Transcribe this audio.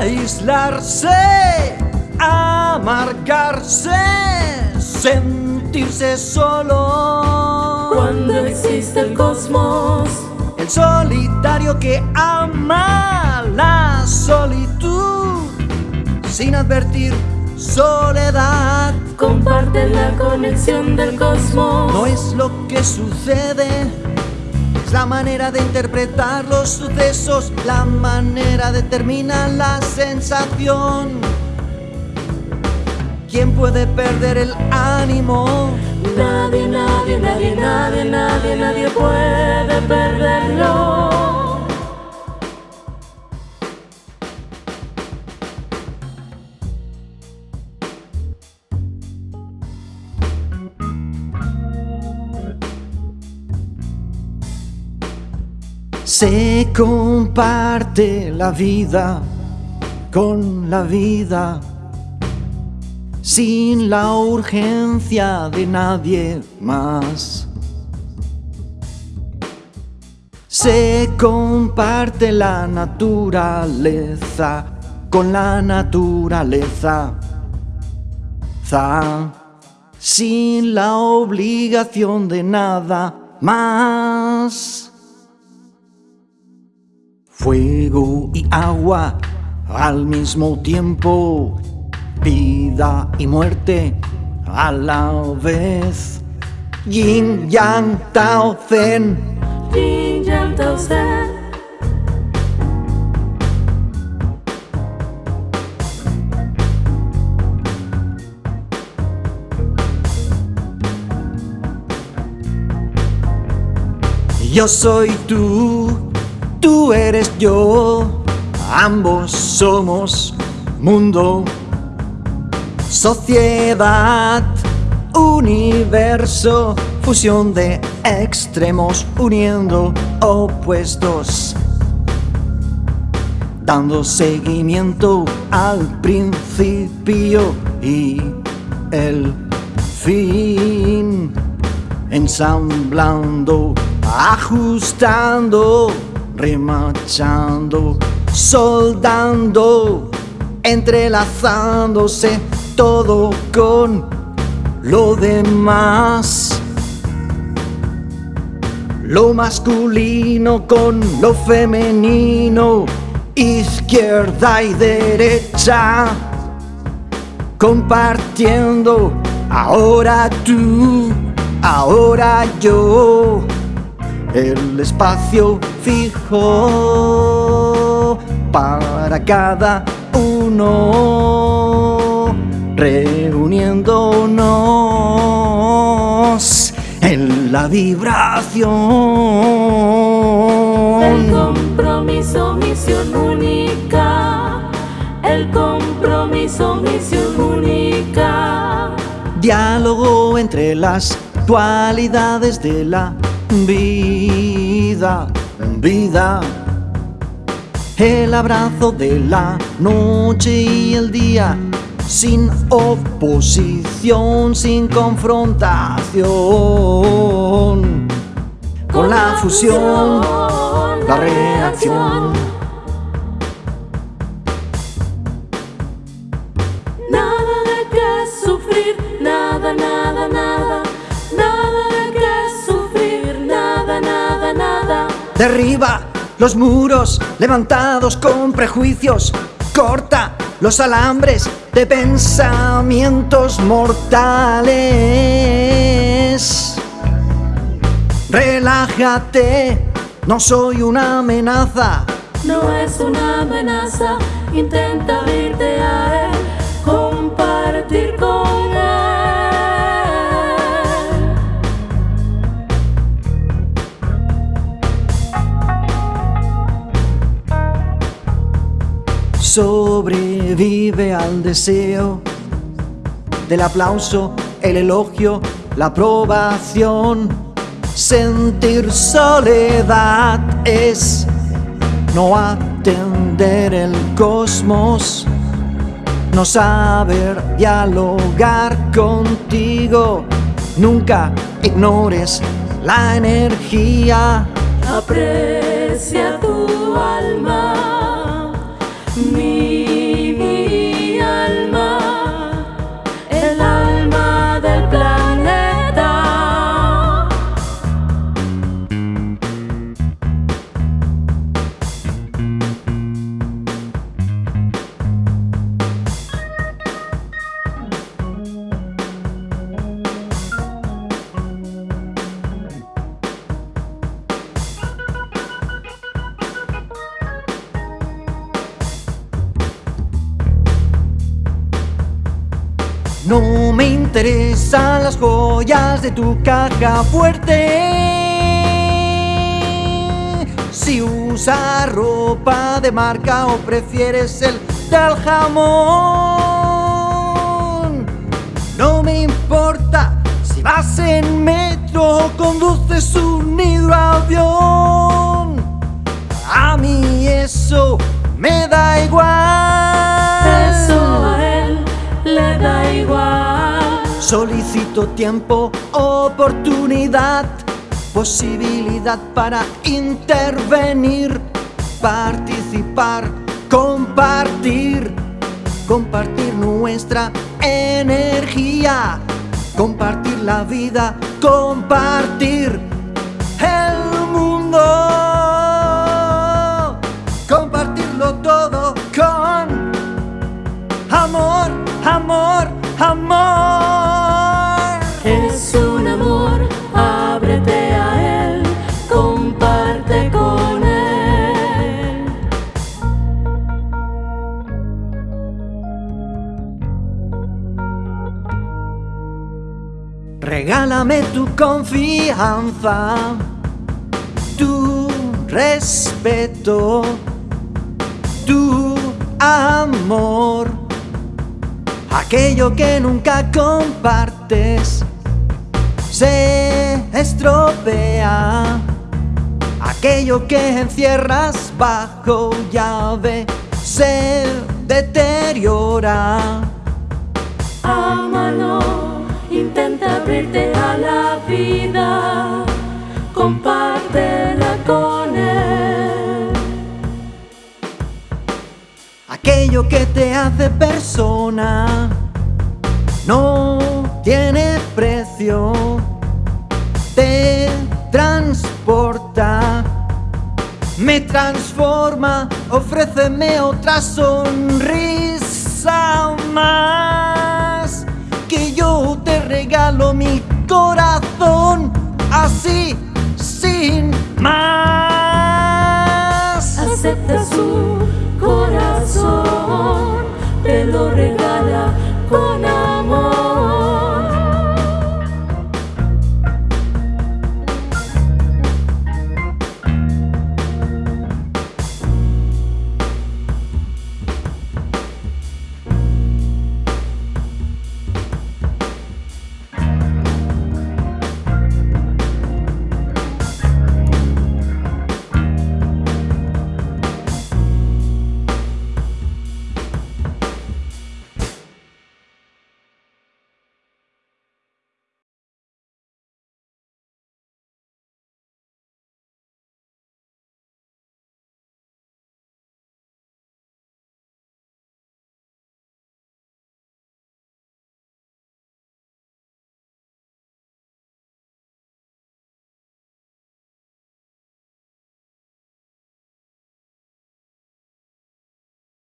aislarse, amargarse, sentirse solo. Cuando existe el cosmos, el solitario que ama la solitud sin advertir soledad. Comparte la conexión del cosmos. No es lo que sucede, es la manera de interpretar los sucesos, la manera determina la sensación. ¿Quién puede perder el ánimo? Nadie, nadie, nadie, nadie, nadie, nadie puede perderlo. Se comparte la vida con la vida sin la urgencia de nadie más. Se comparte la naturaleza con la naturaleza sin la obligación de nada más. Fuego y agua al mismo tiempo, vida y muerte a la vez. Yin Yang Tao Zen. Yin Yang Tao Zen. Yo soy tú Tú eres yo, ambos somos mundo, sociedad, universo, fusión de extremos uniendo opuestos, dando seguimiento al principio y el fin, ensamblando, ajustando remachando, soldando, entrelazándose todo con lo demás. Lo masculino con lo femenino, izquierda y derecha, compartiendo ahora tú, ahora yo el espacio fijo para cada uno, reuniéndonos en la vibración. El compromiso, misión única. El compromiso, misión única. Diálogo entre las dualidades de la Vida, vida, el abrazo de la noche y el día, sin oposición, sin confrontación, con la fusión, la reacción. Derriba los muros levantados con prejuicios. Corta los alambres de pensamientos mortales. Relájate, no soy una amenaza. No es una amenaza, intenta irte a él, compartir con sobrevive al deseo del aplauso, el elogio, la aprobación. Sentir soledad es no atender el cosmos, no saber dialogar contigo. Nunca ignores la energía. Aprecia tu alma No me interesan las joyas de tu caja fuerte. Si usas ropa de marca o prefieres el del jamón. No me importa si vas en metro o conduces un hidroavión. A mí eso me da Solicito tiempo, oportunidad, posibilidad para intervenir, participar, compartir, compartir nuestra energía, compartir la vida, compartir Regálame tu confianza, tu respeto, tu amor, aquello que nunca compartes se estropea, aquello que encierras bajo llave se deteriora. Abrirte a la vida, compártela con él. Aquello que te hace persona no tiene precio, te transporta, me transforma, ofréceme otra sonrisa más, te regalo